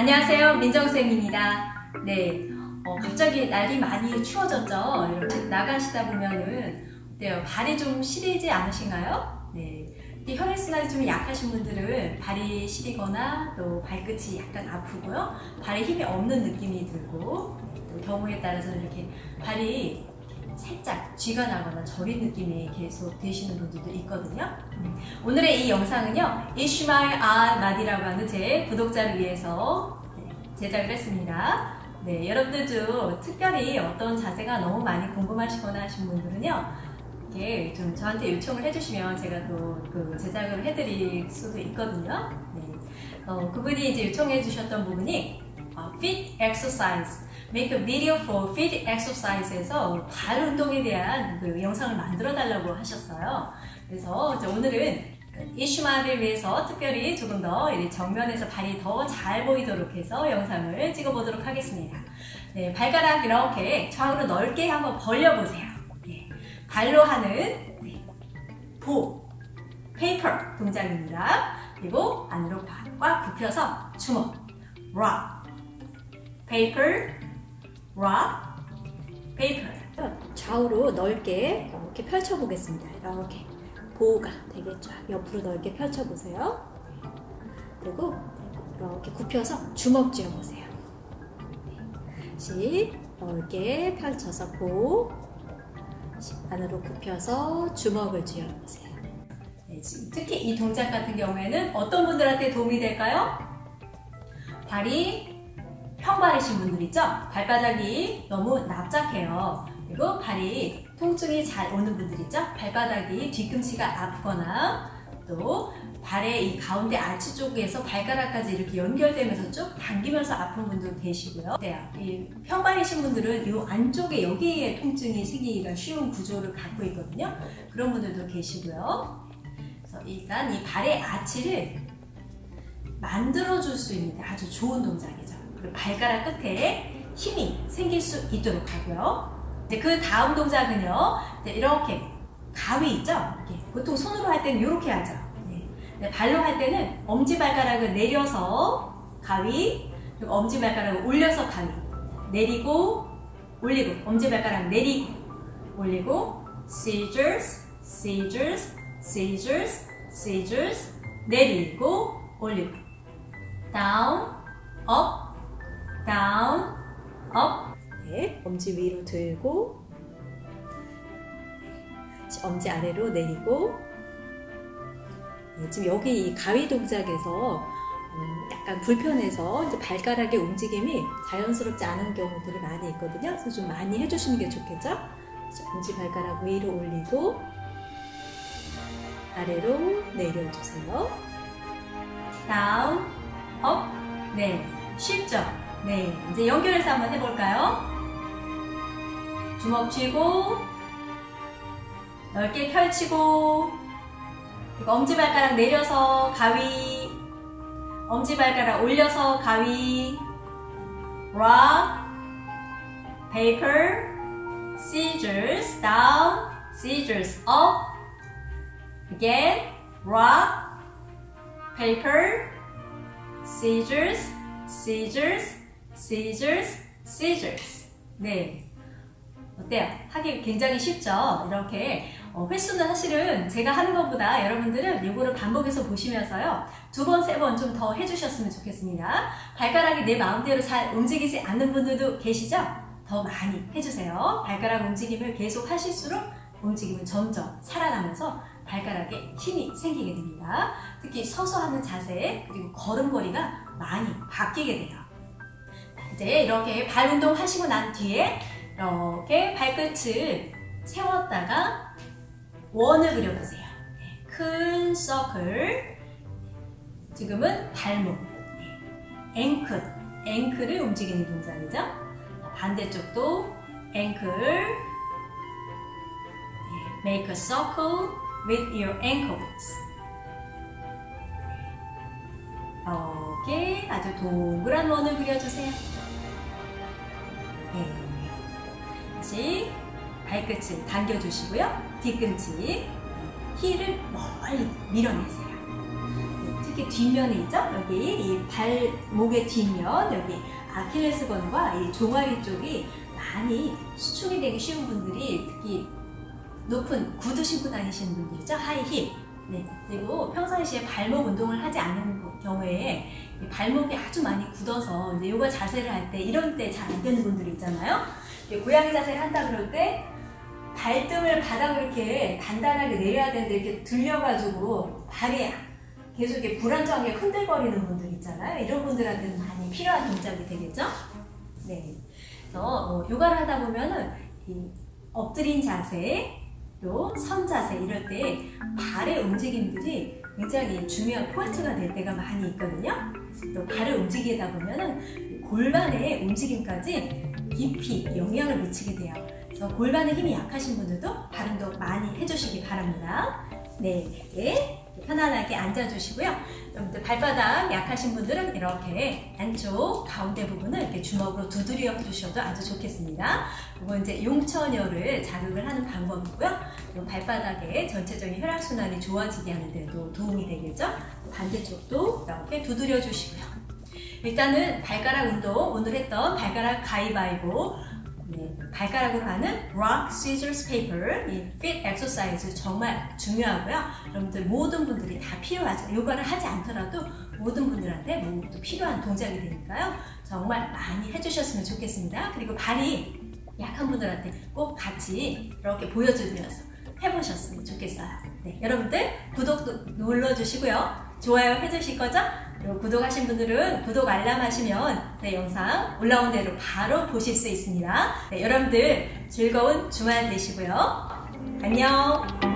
안녕하세요. 민정쌤입니다. 네. 어, 갑자기 날이 많이 추워졌죠? 이렇게 나가시다 보면은 어때요 발이 좀 시리지 않으신가요? 네. 혈액순환이 좀 약하신 분들은 발이 시리거나 또 발끝이 약간 아프고요. 발에 힘이 없는 느낌이 들고 또 경우에 따라서는 이렇게 발이 살짝 쥐가 나거나 저린 느낌이 계속 되시는 분들도 있거든요. 음, 오늘의 이 영상은요 이슈마일 아 마디라고 하는 제 구독자를 위해서 네, 제작을 했습니다. 네, 여러분들도 특별히 어떤 자세가 너무 많이 궁금하시거나 하신 분들은요 이렇게 좀 저한테 요청을 해주시면 제가 또 그 제작을 해드릴 수도 있거든요. 네. 어, 그분이 이제 요청해 주셨던 부분이 어, Fit Exercise Make a video for fit exercise에서 발 운동에 대한 그 영상을 만들어 달라고 하셨어요. 그래서 오늘은 이슈마를 위해서 특별히 조금 더 정면에서 발이 더 잘 보이도록 해서 영상을 찍어 보도록 하겠습니다. 네, 발가락 이렇게 좌우로 넓게 한번 벌려보세요. 네, 발로 하는 네, 보, paper 동작입니다. 그리고 안으로 꽉 굽혀서 주먹, 락, 페이퍼, rock, paper 좌우로 넓게 이렇게 펼쳐보겠습니다. 이렇게 보호가 되겠죠. 옆으로 넓게 펼쳐보세요. 그리고 이렇게 굽혀서 주먹 쥐어보세요. 다시 넓게 펼쳐서 보 안으로 굽혀서 주먹을 쥐어보세요. 네, 특히 이 동작 같은 경우에는 어떤 분들한테 도움이 될까요? 발이 평발이신 분들 있죠? 발바닥이 너무 납작해요. 그리고 발이 통증이 잘 오는 분들 있죠? 발바닥이 뒤꿈치가 아프거나 또 발의 이 가운데 아치 쪽에서 발가락까지 이렇게 연결되면서 쭉 당기면서 아픈 분도 계시고요. 네, 이 평발이신 분들은 이 안쪽에 여기에 통증이 생기기가 쉬운 구조를 갖고 있거든요. 그런 분들도 계시고요. 그래서 일단 이 발의 아치를 만들어줄 수 있는 아주 좋은 동작이죠. 발가락 끝에 힘이 생길 수 있도록 하고요. 이제 그 다음 동작은요. 이렇게 가위 있죠? 이렇게. 보통 손으로 할 때는 이렇게 하죠. 네. 발로 할 때는 엄지발가락을 내려서 가위, 그리고 엄지발가락을 올려서 가위. 내리고, 올리고, 엄지발가락 내리고, 올리고, scissors, scissors, scissors, scissors, 내리고, 올리고, down, up, down, up 네, 엄지 위로 들고 엄지 아래로 내리고 네, 지금 여기 이 가위 동작에서 음, 약간 불편해서 이제 발가락의 움직임이 자연스럽지 않은 경우들이 많이 있거든요. 그래서 좀 많이 해주시는 게 좋겠죠? 엄지 발가락 위로 올리고 아래로 내려주세요. down, up, 네, 쉽죠? 네, 이제 연결해서 한번 해볼까요? 주먹 쥐고 넓게 펼치고 엄지발가락 내려서 가위 엄지발가락 올려서 가위 rock, paper, scissors, down, scissors, up again, rock, paper, scissors, scissors, scissors, scissors. 네. 어때요? 하기 굉장히 쉽죠? 이렇게 어, 횟수는 사실은 제가 하는 것보다 여러분들은 이거를 반복해서 보시면서요. 두 번, 세 번 좀 더 해주셨으면 좋겠습니다. 발가락이 내 마음대로 잘 움직이지 않는 분들도 계시죠? 더 많이 해주세요. 발가락 움직임을 계속 하실수록 움직임은 점점 살아나면서 발가락에 힘이 생기게 됩니다. 특히 서서 하는 자세 그리고 걸음걸이가 많이 바뀌게 돼요. 이제 이렇게 발 운동 하시고 난 뒤에 이렇게 발끝을 세웠다가 원을 그려보세요. 네, 큰 서클 지금은 발목 앵클 앵클을 움직이는 동작이죠. 반대쪽도 앵클 Make a circle with your ankles. 이렇게 아주 동그란 원을 그려주세요. 네. 다시 발끝을 당겨주시고요. 뒤꿈치, 힐을 멀리 밀어내세요. 네, 특히 뒷면에 있죠? 여기 이 발목의 뒷면 여기 아킬레스건과 이 종아리 쪽이 많이 수축이 되기 쉬운 분들이 특히 높은 구두 신고 다니시는 분들이죠 하이힐 네 그리고 평상시에 발목 운동을 하지 않은 경우에 이 발목이 아주 많이 굳어서 이제 요가 자세를 할 때 이런 때 잘 안 되는 분들이 있잖아요 고양이 자세를 한다 그럴 때 발등을 바닥으로 이렇게 단단하게 내려야 되는데 이렇게 들려가지고 발이 계속 이렇게 불안정하게 흔들거리는 분들 있잖아요. 이런 분들한테는 많이 필요한 동작이 되겠죠? 네. 그래서 뭐 요가를 하다 보면은 이 엎드린 자세, 또 선 자세 이럴 때 발의 움직임들이 굉장히 중요한 포인트가 될 때가 많이 있거든요. 또 발을 움직이다 보면은 골반의 움직임까지 깊이 영향을 미치게 돼요. 그래서 골반에 힘이 약하신 분들도 발음도 많이 해주시기 바랍니다. 네, 네. 편안하게 앉아주시고요. 여러분들 발바닥 약하신 분들은 이렇게 안쪽 가운데 부분을 이렇게 주먹으로 두드려 주셔도 아주 좋겠습니다. 이건 이제 용천혈을 자극을 하는 방법이고요. 그리고 발바닥에 전체적인 혈액순환이 좋아지게 하는 데도 도움이 되겠죠. 반대쪽도 이렇게 두드려 주시고요. 일단은 발가락 운동, 오늘 했던 발가락 가위바위보 네, 발가락으로 하는 rock, scissors, paper 이 fit exercise 정말 중요하고요. 여러분들 모든 분들이 다 필요하죠. 요가를 하지 않더라도 모든 분들한테 모두 필요한 동작이 되니까요. 정말 많이 해주셨으면 좋겠습니다. 그리고 발이 약한 분들한테 꼭 같이 이렇게 보여주면서 해보셨으면 좋겠어요. 네, 여러분들 구독도 눌러주시고요. 좋아요 해주실 거죠? 그리고 구독하신 분들은 구독 알람 하시면 내 영상 올라온 대로 바로 보실 수 있습니다. 네, 여러분들 즐거운 주말 되시고요. 안녕!